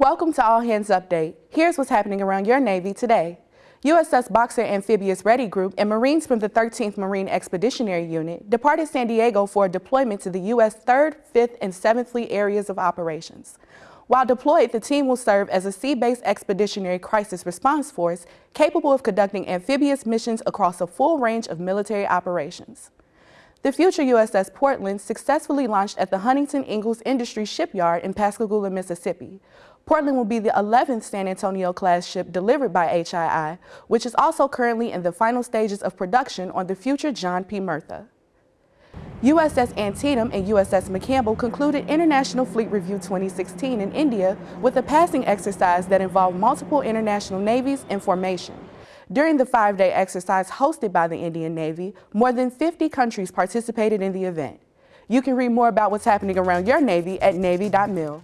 Welcome to All Hands Update. Here's what's happening around your Navy today. USS Boxer Amphibious Ready Group and Marines from the 13th Marine Expeditionary Unit departed San Diego for a deployment to the U.S. 3rd, 5th, and 7th Fleet areas of operations. While deployed, the team will serve as a sea-based expeditionary crisis response force capable of conducting amphibious missions across a full range of military operations. The future USS Portland successfully launched at the Huntington Ingalls Industry Shipyard in Pascagoula, Mississippi. Portland will be the 11th San Antonio-class ship delivered by HII, which is also currently in the final stages of production on the future John P. Murtha. USS Antietam and USS McCampbell concluded International Fleet Review 2016 in India with a passing exercise that involved multiple international navies in formation. During the five-day exercise hosted by the Indian Navy, more than 50 countries participated in the event. You can read more about what's happening around your Navy at Navy.mil.